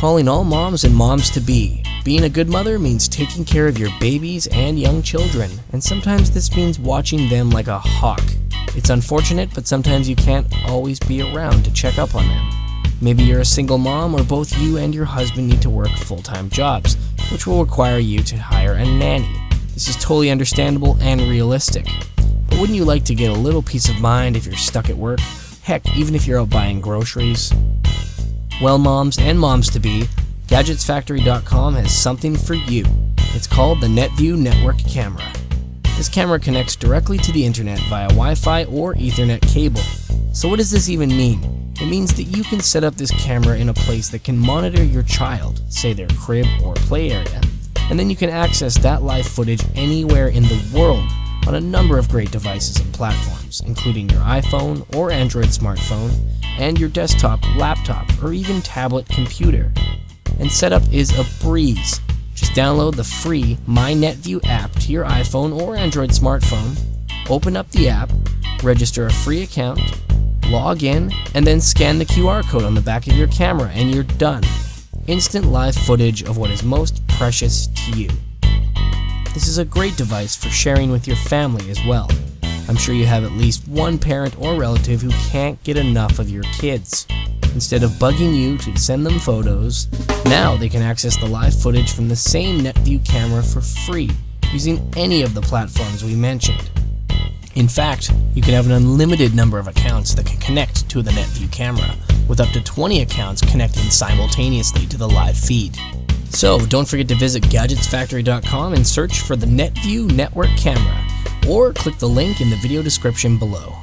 Calling all moms and moms to be. Being a good mother means taking care of your babies and young children, and sometimes this means watching them like a hawk. It's unfortunate, but sometimes you can't always be around to check up on them. Maybe you're a single mom, or both you and your husband need to work full time jobs, which will require you to hire a nanny. This is totally understandable and realistic. But wouldn't you like to get a little peace of mind if you're stuck at work? Heck, even if you're out buying groceries? Well, moms and moms to be, GadgetsFactory.com has something for you. It's called the NetView Network Camera. This camera connects directly to the internet via Wi-Fi or Ethernet cable. So what does this even mean? It means that you can set up this camera in a place that can monitor your child, say their crib or play area, and then you can access that live footage anywhere in the world on a number of great devices and platforms, including your iPhone or Android smartphone, and your desktop, laptop, or even tablet computer and setup is a breeze. Just download the free MyNetView app to your iPhone or Android smartphone, open up the app, register a free account, log in, and then scan the QR code on the back of your camera and you're done. Instant live footage of what is most precious to you. This is a great device for sharing with your family as well. I'm sure you have at least one parent or relative who can't get enough of your kids. Instead of bugging you to send them photos, now they can access the live footage from the same NetView camera for free using any of the platforms we mentioned. In fact, you can have an unlimited number of accounts that can connect to the NetView camera, with up to 20 accounts connecting simultaneously to the live feed. So don't forget to visit GadgetsFactory.com and search for the NetView Network Camera, or click the link in the video description below.